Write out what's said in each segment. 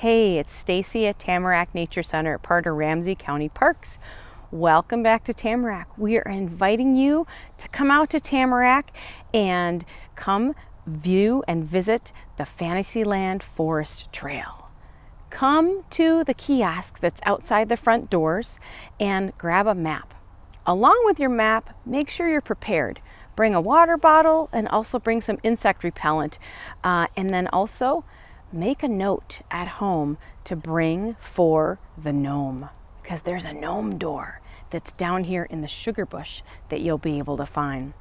Hey, it's Stacy at Tamarack Nature Center, part of Ramsey County Parks. Welcome back to Tamarack. We are inviting you to come out to Tamarack and come view and visit the Fantasyland Forest Trail. Come to the kiosk that's outside the front doors and grab a map. Along with your map, make sure you're prepared. Bring a water bottle and also bring some insect repellent. Uh, and then also make a note at home to bring for the gnome because there's a gnome door that's down here in the sugar bush that you'll be able to find.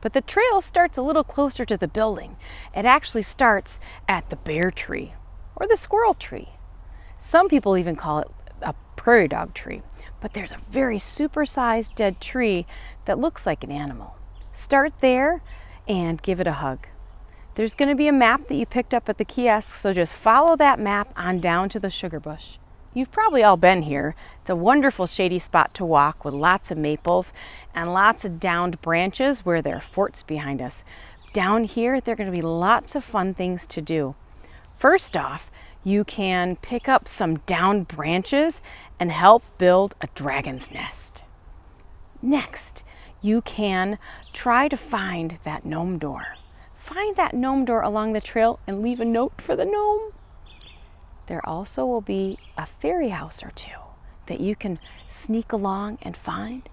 But the trail starts a little closer to the building. It actually starts at the bear tree or the squirrel tree. Some people even call it a prairie dog tree, but there's a very supersized dead tree that looks like an animal. Start there and give it a hug. There's going to be a map that you picked up at the kiosk, so just follow that map on down to the sugar bush. You've probably all been here. It's a wonderful shady spot to walk with lots of maples and lots of downed branches where there are forts behind us. Down here, there are going to be lots of fun things to do. First off, you can pick up some downed branches and help build a dragon's nest. Next, you can try to find that gnome door. Find that gnome door along the trail and leave a note for the gnome. There also will be a fairy house or two that you can sneak along and find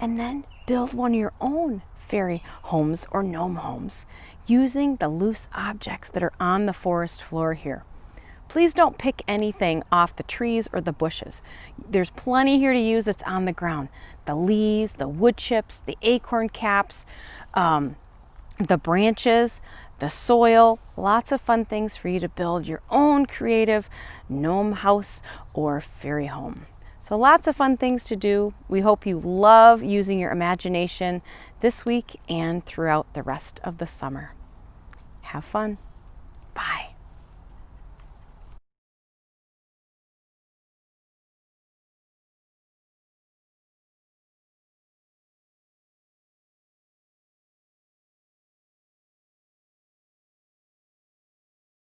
and then build one of your own fairy homes or gnome homes using the loose objects that are on the forest floor here. Please don't pick anything off the trees or the bushes. There's plenty here to use that's on the ground. The leaves, the wood chips, the acorn caps, um, the branches, the soil, lots of fun things for you to build your own creative gnome house or fairy home. So lots of fun things to do. We hope you love using your imagination this week and throughout the rest of the summer. Have fun.